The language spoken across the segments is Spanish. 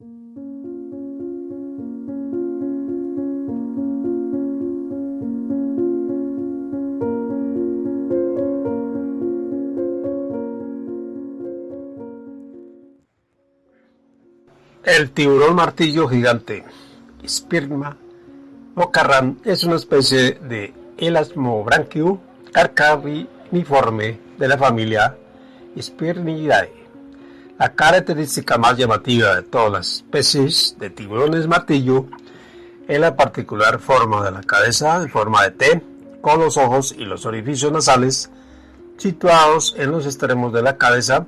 El tiburón martillo gigante, Spirma mocarran, es una especie de Elasmobranchio carcariniforme de la familia Spirnidae. La característica más llamativa de todas las especies de tiburones martillo es la particular forma de la cabeza en forma de T, con los ojos y los orificios nasales situados en los extremos de la cabeza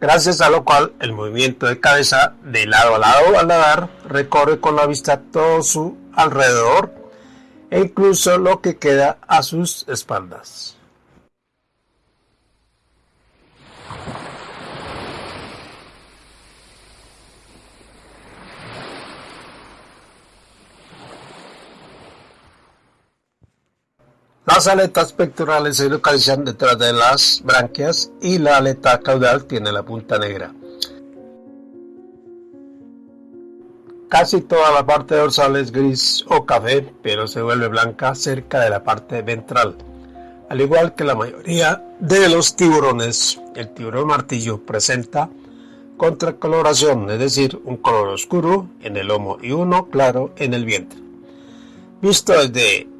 gracias a lo cual el movimiento de cabeza de lado a lado al nadar recorre con la vista todo su alrededor e incluso lo que queda a sus espaldas. Las aletas pectorales se localizan detrás de las branquias y la aleta caudal tiene la punta negra. Casi toda la parte dorsal es gris o café, pero se vuelve blanca cerca de la parte ventral. Al igual que la mayoría de los tiburones, el tiburón martillo presenta contracoloración, es decir, un color oscuro en el lomo y uno claro en el vientre. Visto desde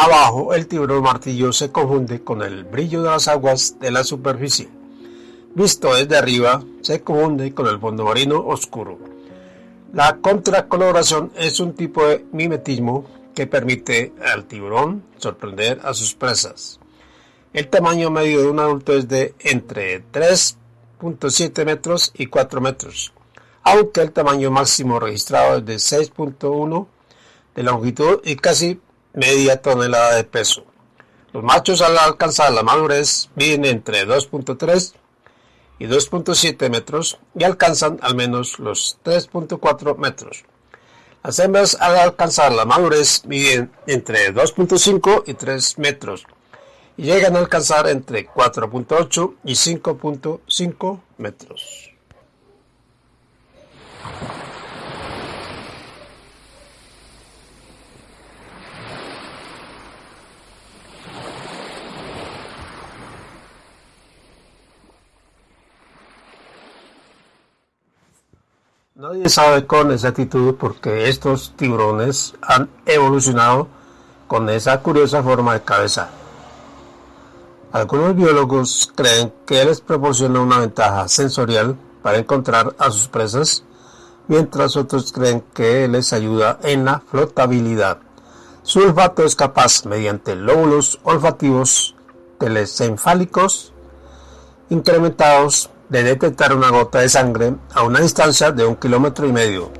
Abajo, el tiburón martillo se confunde con el brillo de las aguas de la superficie. Visto desde arriba, se confunde con el fondo marino oscuro. La contracoloración es un tipo de mimetismo que permite al tiburón sorprender a sus presas. El tamaño medio de un adulto es de entre 3.7 metros y 4 metros, aunque el tamaño máximo registrado es de 6.1 de longitud y casi media tonelada de peso. Los machos al alcanzar la madurez miden entre 2.3 y 2.7 metros y alcanzan al menos los 3.4 metros. Las hembras al alcanzar la madurez miden entre 2.5 y 3 metros y llegan a alcanzar entre 4.8 y 5.5 metros. Nadie sabe con exactitud por qué estos tiburones han evolucionado con esa curiosa forma de cabeza. Algunos biólogos creen que les proporciona una ventaja sensorial para encontrar a sus presas, mientras otros creen que les ayuda en la flotabilidad. Su olfato es capaz, mediante lóbulos olfativos telesencefálicos incrementados, de detectar una gota de sangre a una distancia de un kilómetro y medio.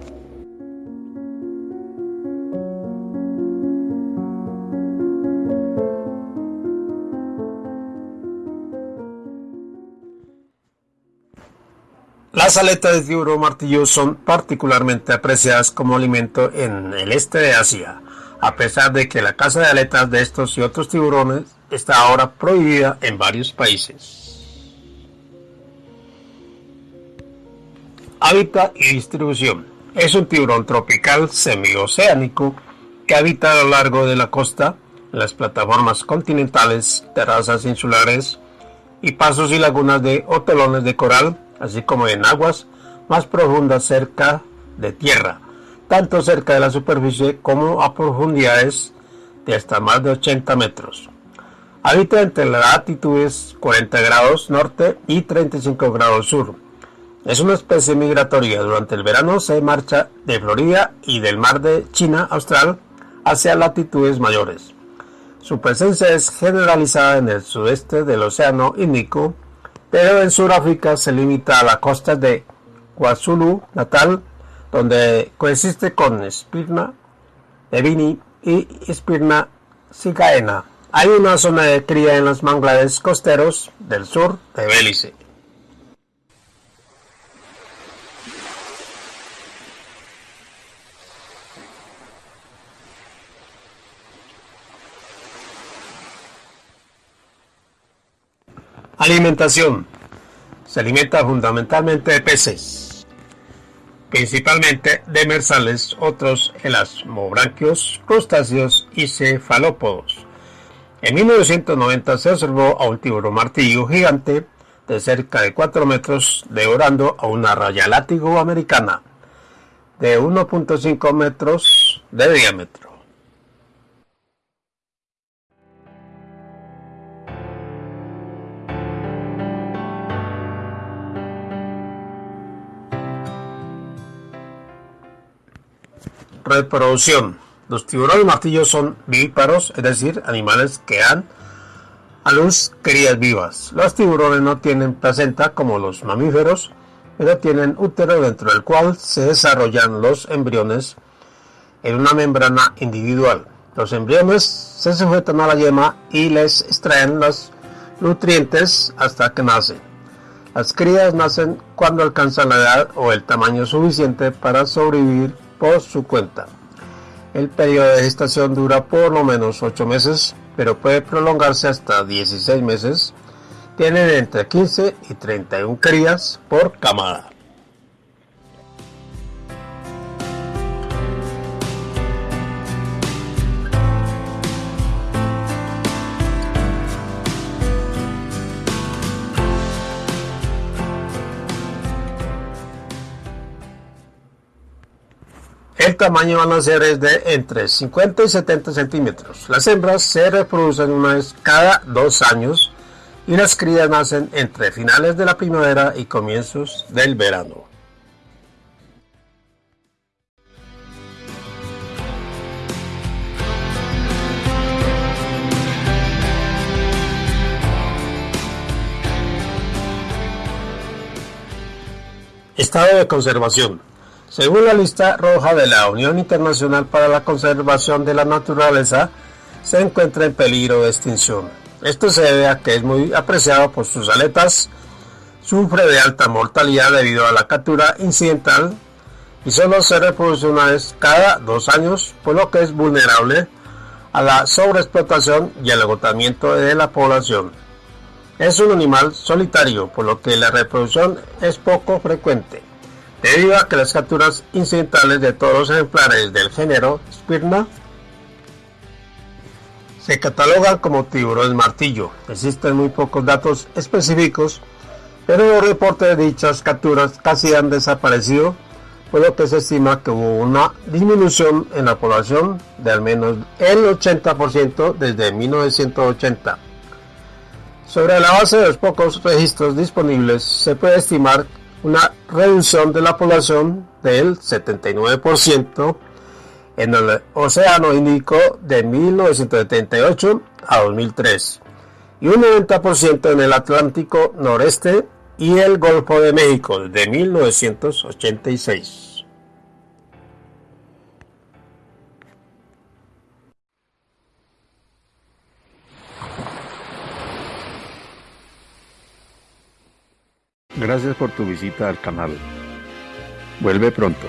Las aletas de tiburón martillo son particularmente apreciadas como alimento en el este de Asia, a pesar de que la caza de aletas de estos y otros tiburones está ahora prohibida en varios países. Hábitat y distribución. Es un tiburón tropical semioceánico que habita a lo largo de la costa, las plataformas continentales, terrazas insulares y pasos y lagunas de hotelones de coral, así como en aguas más profundas cerca de tierra, tanto cerca de la superficie como a profundidades de hasta más de 80 metros. Habita entre las latitudes 40 grados norte y 35 grados sur es una especie migratoria. Durante el verano se marcha de Florida y del mar de China austral hacia latitudes mayores. Su presencia es generalizada en el sudeste del Océano Índico, pero en Sudáfrica se limita a la costa de KwaZulu Natal, donde coexiste con Spirna evini y Spirna cicaena. Hay una zona de cría en los manglares costeros del sur de Belice. Alimentación. Se alimenta fundamentalmente de peces. principalmente demersales, otros elasmobranquios, crustáceos y cefalópodos. En 1990 se observó a un tiburón martillo gigante de cerca de 4 metros devorando a una raya látigo americana de 1.5 metros de diámetro. Reproducción. Los tiburones martillos son vivíparos, es decir, animales que dan a luz crías vivas. Los tiburones no tienen placenta como los mamíferos, pero tienen útero dentro del cual se desarrollan los embriones en una membrana individual. Los embriones se sujetan a la yema y les extraen los nutrientes hasta que nacen. Las crías nacen cuando alcanzan la edad o el tamaño suficiente para sobrevivir por su cuenta. El periodo de gestación dura por lo menos 8 meses, pero puede prolongarse hasta 16 meses. Tienen entre 15 y 31 crías por camada. Tamaño van a ser es de entre 50 y 70 centímetros. Las hembras se reproducen una vez cada dos años y las crías nacen entre finales de la primavera y comienzos del verano. Estado de conservación. Según la lista roja de la Unión Internacional para la Conservación de la Naturaleza, se encuentra en peligro de extinción. Esto se debe a que es muy apreciado por sus aletas, sufre de alta mortalidad debido a la captura incidental y solo se reproduce una vez cada dos años, por lo que es vulnerable a la sobreexplotación y al agotamiento de la población. Es un animal solitario, por lo que la reproducción es poco frecuente debido a que las capturas incidentales de todos los ejemplares del género Spirna se catalogan como tiburones martillo. Existen muy pocos datos específicos, pero los reportes de dichas capturas casi han desaparecido, por lo que se estima que hubo una disminución en la población de al menos el 80% desde 1980. Sobre la base de los pocos registros disponibles, se puede estimar una reducción de la población del 79% en el Océano Índico de 1978 a 2003 y un 90% en el Atlántico Noreste y el Golfo de México de 1986. Gracias por tu visita al canal. Vuelve pronto.